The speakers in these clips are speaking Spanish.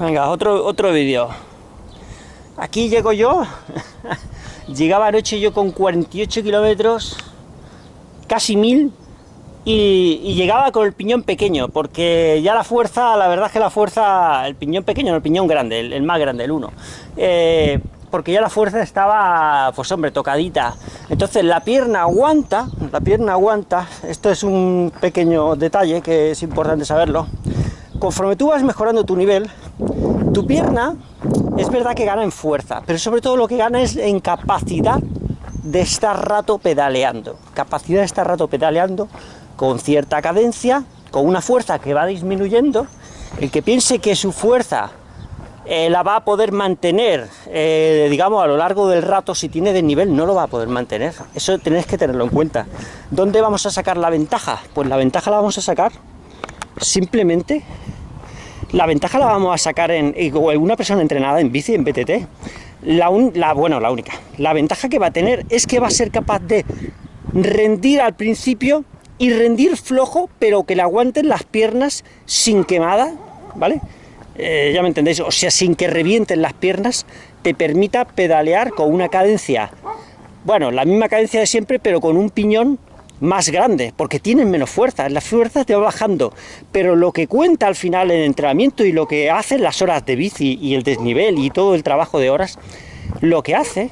Venga, otro, otro vídeo. Aquí llego yo. Llegaba anoche yo con 48 kilómetros, casi mil, y, llegaba con el piñón pequeño, porque ya la fuerza, la verdad es que la fuerza, el piñón pequeño, no el piñón grande, el, más grande, el 1. Eh, porque ya la fuerza estaba, pues hombre, tocadita. Entonces la pierna aguanta, la pierna aguanta, esto es un pequeño detalle que es importante saberlo. Conforme tú vas mejorando tu nivel, tu pierna es verdad que gana en fuerza, pero sobre todo lo que gana es en capacidad de estar rato pedaleando. Capacidad de estar rato pedaleando con cierta cadencia, con una fuerza que va disminuyendo. El que piense que su fuerza eh, la va a poder mantener, eh, digamos, a lo largo del rato, si tiene desnivel, no lo va a poder mantener. Eso tenéis que tenerlo en cuenta. ¿Dónde vamos a sacar la ventaja? Pues la ventaja la vamos a sacar simplemente la ventaja la vamos a sacar en, una persona entrenada en bici, en BTT. La, bueno, la única. La ventaja que va a tener es que va a ser capaz de rendir al principio y rendir flojo, pero que le aguanten las piernas sin quemada, ¿vale? Eh, ya me entendéis, o sea, sin que revienten las piernas, te permita pedalear con una cadencia, bueno, la misma cadencia de siempre, pero con un piñón más grande, porque tienen menos fuerza, la fuerza te va bajando, pero lo que cuenta al final el entrenamiento y lo que hacen las horas de bici y el desnivel y todo el trabajo de horas, lo que hace,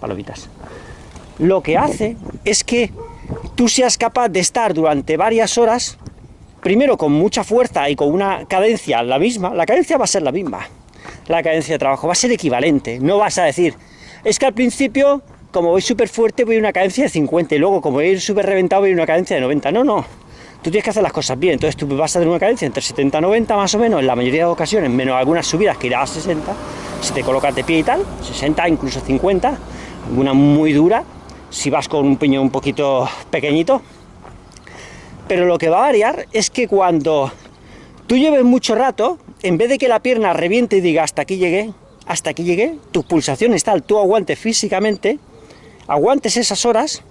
palomitas, lo que hace es que tú seas capaz de estar durante varias horas, primero con mucha fuerza y con una cadencia la misma, la cadencia va a ser la misma, la cadencia de trabajo va a ser equivalente, no vas a decir, es que al principio como voy súper fuerte voy a una cadencia de 50 y luego como voy súper reventado voy a una cadencia de 90. No, no. Tú tienes que hacer las cosas bien. Entonces tú vas a tener una cadencia entre 70 y 90 más o menos en la mayoría de ocasiones, menos algunas subidas que irá a 60, si te colocas de pie y tal, 60, incluso 50, alguna muy dura, si vas con un piñón un poquito pequeñito. Pero lo que va a variar es que cuando tú lleves mucho rato, en vez de que la pierna reviente y diga hasta aquí llegué, hasta aquí llegué, tus pulsaciones tal, tú aguantes físicamente, aguantes esas horas,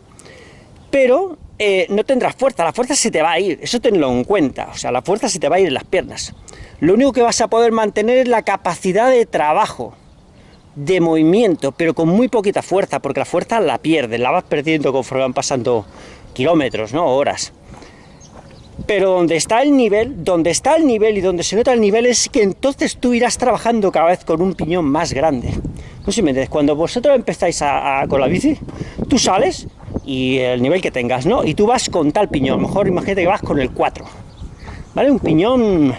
pero eh, no tendrás fuerza, la fuerza se te va a ir, eso tenlo en cuenta, o sea, la fuerza se te va a ir en las piernas. Lo único que vas a poder mantener es la capacidad de trabajo, de movimiento, pero con muy poquita fuerza, porque la fuerza la pierdes, la vas perdiendo conforme van pasando kilómetros, ¿no? Horas. Pero donde está el nivel, donde está el nivel y donde se nota el nivel es que entonces tú irás trabajando cada vez con un piñón más grande. No sé si me cuando vosotros empezáis a, con la bici, tú sales y el nivel que tengas, ¿no? Y tú vas con tal piñón, mejor imagínate que vas con el 4, ¿vale? Un piñón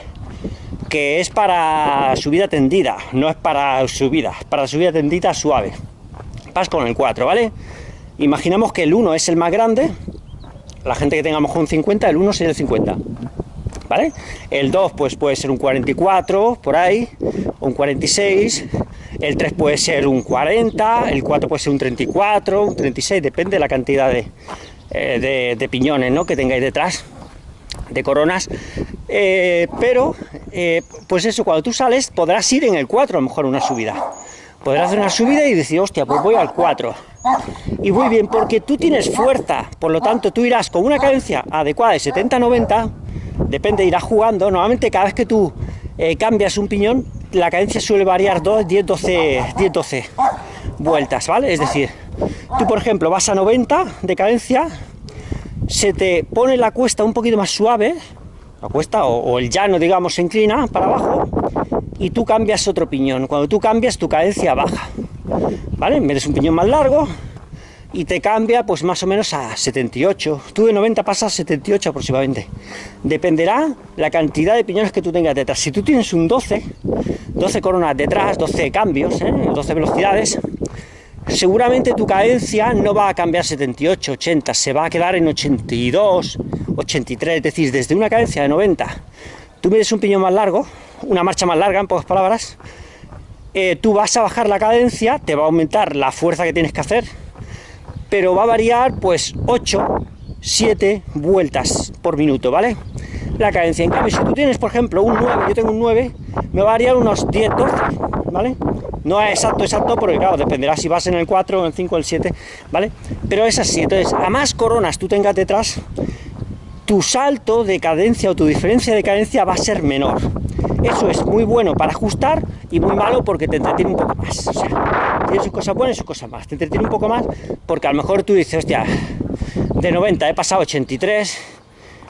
que es para subida tendida, no es para subida, para subida tendida suave. Vas con el 4, ¿vale? Imaginamos que el 1 es el más grande, la gente que tenga mejor un 50, el 1 sería el 50. ¿Vale? El 2 pues puede ser un 44, por ahí, un 46, el 3 puede ser un 40, el 4 puede ser un 34, un 36, depende de la cantidad de, eh, de, piñones ¿no? que tengáis detrás, de coronas, eh, pero eh, pues eso, cuando tú sales podrás ir en el 4 a lo mejor una subida, podrás hacer una subida y decir, hostia, pues voy al 4, y muy bien, porque tú tienes fuerza, por lo tanto tú irás con una cadencia adecuada de 70-90, depende, irás jugando, normalmente cada vez que tú cambias un piñón, la cadencia suele variar 2, 10, 12, 10, 12 vueltas, ¿vale? Es decir, tú por ejemplo vas a 90 de cadencia, se te pone la cuesta un poquito más suave, la cuesta o, el llano, digamos, se inclina para abajo, y tú cambias otro piñón. Cuando tú cambias, tu cadencia baja, ¿vale? Metes un piñón más largo, y te cambia pues más o menos a 78. Tú de 90 pasas a 78 aproximadamente. Dependerá la cantidad de piñones que tú tengas detrás. Si tú tienes un 12, 12 coronas detrás, 12 cambios, 12 ¿eh? velocidades, seguramente tu cadencia no va a cambiar 78, 80, se va a quedar en 82, 83, es decir, desde una cadencia de 90, tú mides un piñón más largo, una marcha más larga en pocas palabras, eh, tú vas a bajar la cadencia, te va a aumentar la fuerza que tienes que hacer, pero va a variar pues 8, 7 vueltas por minuto, ¿vale? La cadencia. En cambio, si tú tienes, por ejemplo, un 9, yo tengo un 9, me va a variar unos 10, 12, ¿vale? No es exacto, exacto, porque claro, dependerá si vas en el 4, en el 5, el 7, ¿vale? Pero es así, entonces, a más coronas tú tengas detrás, tu salto de cadencia o tu diferencia de cadencia va a ser menor. Eso es muy bueno para ajustar y muy malo porque te entretiene un poco más. O sea, tiene sus cosas buenas y sus cosas más. Te entretiene un poco más porque a lo mejor tú dices, hostia, de 90 he pasado 83,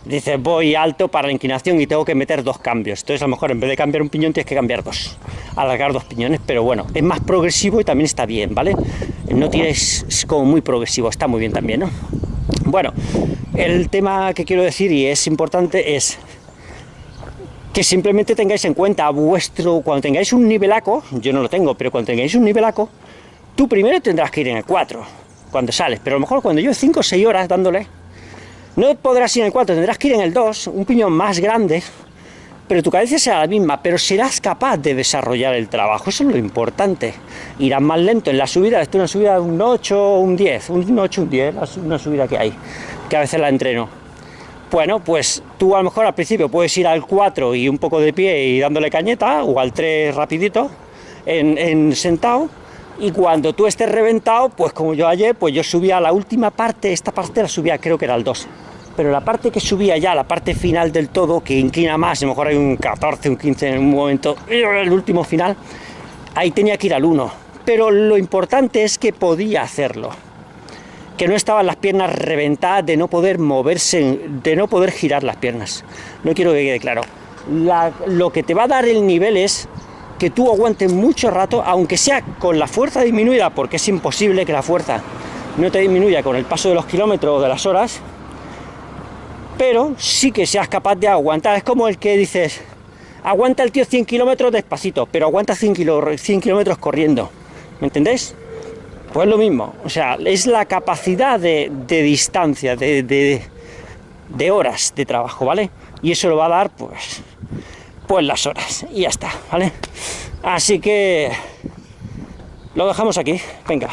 dices voy alto para la inclinación y tengo que meter dos cambios. Entonces a lo mejor en vez de cambiar un piñón tienes que cambiar dos, alargar dos piñones, pero bueno, es más progresivo y también está bien, ¿vale? No tienes, es como muy progresivo, está muy bien también, ¿no? Bueno, el tema que quiero decir y es importante es que simplemente tengáis en cuenta vuestro, cuando tengáis un nivelaco, yo no lo tengo, pero cuando tengáis un nivelaco, tú primero tendrás que ir en el 4, cuando sales, pero a lo mejor cuando yo 5 o 6 horas dándole, no podrás ir en el 4, tendrás que ir en el 2, un piñón más grande, pero tu cadencia será la misma, pero serás capaz de desarrollar el trabajo, eso es lo importante. Irás más lento en la subida, esto es una subida de un 8 o un 10, un 8 un 10, una subida que hay, que a veces la entreno bueno, pues tú a lo mejor al principio puedes ir al 4 y un poco de pie y dándole cañeta, o al 3 rapidito, en, sentado, y cuando tú estés reventado, pues como yo ayer, pues yo subía a la última parte, esta parte la subía creo que era al 2, pero la parte que subía ya, la parte final del todo, que inclina más, a lo mejor hay un 14, un 15 en un momento, el último final, ahí tenía que ir al 1, pero lo importante es que podía hacerlo que no estaban las piernas reventadas de no poder moverse, de no poder girar las piernas. No quiero que quede claro. lo que te va a dar el nivel es que tú aguantes mucho rato, aunque sea con la fuerza disminuida, porque es imposible que la fuerza no te disminuya con el paso de los kilómetros o de las horas, pero sí que seas capaz de aguantar. Es como el que dices, aguanta el tío 100 kilómetros despacito, pero aguanta 100 kilómetros corriendo. ¿Me entendéis? Pues lo mismo, o sea, es la capacidad de, distancia, de, de, horas de trabajo, ¿vale? Y eso lo va a dar, pues, pues las horas, y ya está, ¿vale? Así que lo dejamos aquí, venga.